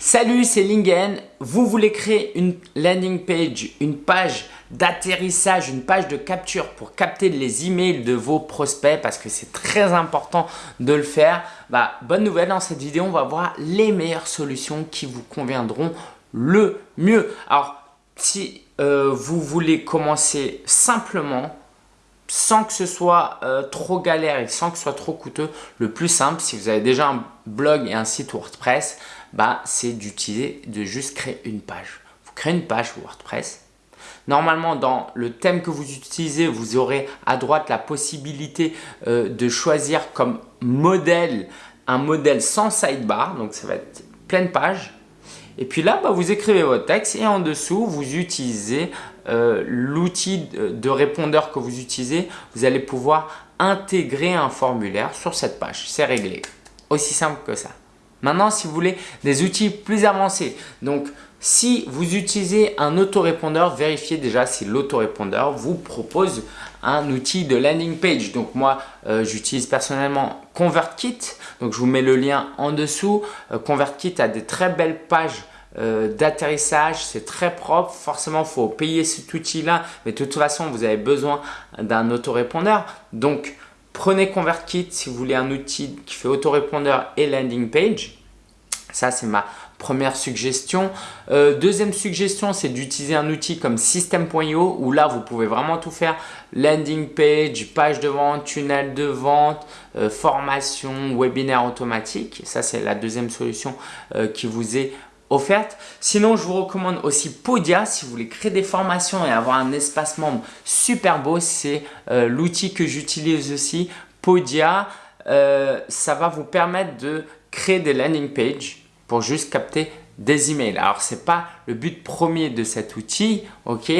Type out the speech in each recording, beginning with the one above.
Salut, c'est Lingen. Vous voulez créer une landing page, une page d'atterrissage, une page de capture pour capter les emails de vos prospects parce que c'est très important de le faire? Bah, bonne nouvelle, dans cette vidéo, on va voir les meilleures solutions qui vous conviendront le mieux. Alors, si euh, vous voulez commencer simplement, sans que ce soit euh, trop galère et sans que ce soit trop coûteux, le plus simple, si vous avez déjà un blog et un site WordPress, bah, c'est d'utiliser, de juste créer une page. Vous créez une page WordPress. Normalement, dans le thème que vous utilisez, vous aurez à droite la possibilité euh, de choisir comme modèle un modèle sans sidebar. Donc, ça va être pleine page. Et puis là, bah, vous écrivez votre texte et en dessous, vous utilisez euh, l'outil de répondeur que vous utilisez. Vous allez pouvoir intégrer un formulaire sur cette page. C'est réglé. Aussi simple que ça. Maintenant, si vous voulez des outils plus avancés, donc si vous utilisez un autorépondeur, vérifiez déjà si l'autorépondeur vous propose un outil de landing page. Donc moi, euh, j'utilise personnellement ConvertKit. Donc je vous mets le lien en dessous. Euh, ConvertKit a des très belles pages euh, d'atterrissage, c'est très propre. Forcément, faut payer cet outil-là, mais de toute façon, vous avez besoin d'un autorépondeur. Donc, Prenez ConvertKit si vous voulez un outil qui fait autorépondeur et landing page. Ça, c'est ma première suggestion. Euh, deuxième suggestion, c'est d'utiliser un outil comme System.io où là, vous pouvez vraiment tout faire. Landing page, page de vente, tunnel de vente, euh, formation, webinaire automatique. Ça, c'est la deuxième solution qui vous est offerte. Sinon, je vous recommande aussi Podia si vous voulez créer des formations et avoir un espace membre super beau. C'est euh, l'outil que j'utilise aussi. Podia, euh, ça va vous permettre de créer des landing pages pour juste capter des emails. Alors, ce n'est pas le but premier de cet outil, ok?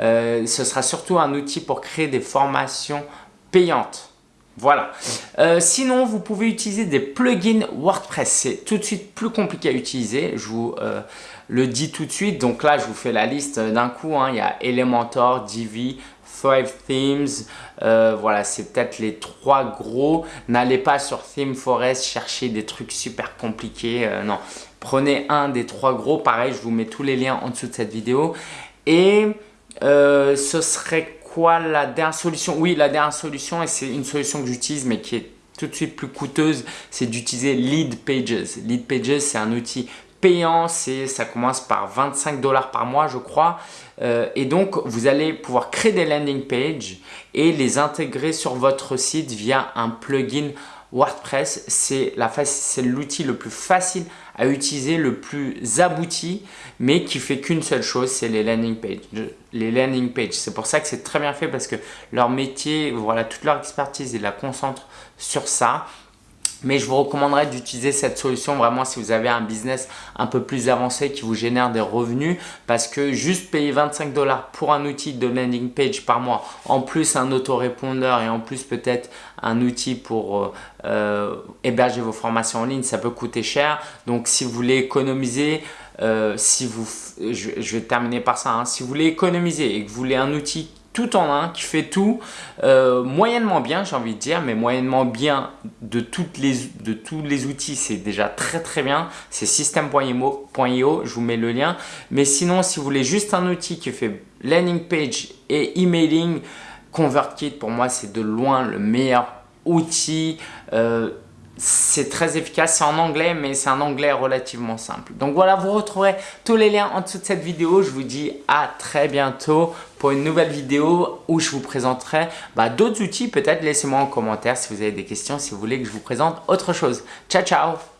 Euh, Ce sera surtout un outil pour créer des formations payantes. Voilà. Euh, sinon, vous pouvez utiliser des plugins WordPress. C'est tout de suite plus compliqué à utiliser. Je vous euh, le dis tout de suite. Donc là, je vous fais la liste d'un coup. Hein. Il y a Elementor, Divi, Thrive Themes. Euh, voilà, c'est peut-être les trois gros. N'allez pas sur ThemeForest chercher des trucs super compliqués. non, prenez un des trois gros. Pareil, je vous mets tous les liens en dessous de cette vidéo. Et ce serait la dernière solution? Oui, la dernière solution, et c'est une solution que j'utilise mais qui est tout de suite plus coûteuse, c'est d'utiliser Lead Pages. Lead Pages, c'est un outil payant, ça commence par 25 dollars par mois, je crois. Euh, et donc, vous allez pouvoir créer des landing pages et les intégrer sur votre site via un plugin WordPress, c'est l'outil le plus facile à utiliser, le plus abouti, mais qui fait qu'une seule chose, c'est les landing pages. Les landing pages, c'est pour ça que c'est très bien fait parce que leur métier, voilà, toute leur expertise, ils la concentrent sur ça. Mais je vous recommanderais d'utiliser cette solution vraiment si vous avez un business un peu plus avancé qui vous génère des revenus parce que juste payer 25 dollars pour un outil de landing page par mois, en plus un autorépondeur et en plus peut-être un outil pour euh, euh, héberger vos formations en ligne, ça peut coûter cher. Donc si vous voulez économiser, euh, si vous, je, vais terminer par ça, hein. si vous voulez économiser et que vous voulez un outil tout en un, qui fait tout euh, moyennement bien, j'ai envie de dire, mais moyennement bien de, toutes les, de tous les outils, c'est déjà très très bien. C'est system.io, je vous mets le lien. Mais sinon, si vous voulez juste un outil qui fait landing page et emailing, ConvertKit, pour moi, c'est de loin le meilleur outil. Euh, c'est très efficace, c'est en anglais, mais c'est un anglais relativement simple. Donc voilà, vous retrouverez tous les liens en dessous de cette vidéo. Je vous dis à très bientôt pour une nouvelle vidéo où je vous présenterai bah, d'autres outils. Peut-être laissez-moi en commentaire si vous avez des questions, si vous voulez que je vous présente autre chose. Ciao, ciao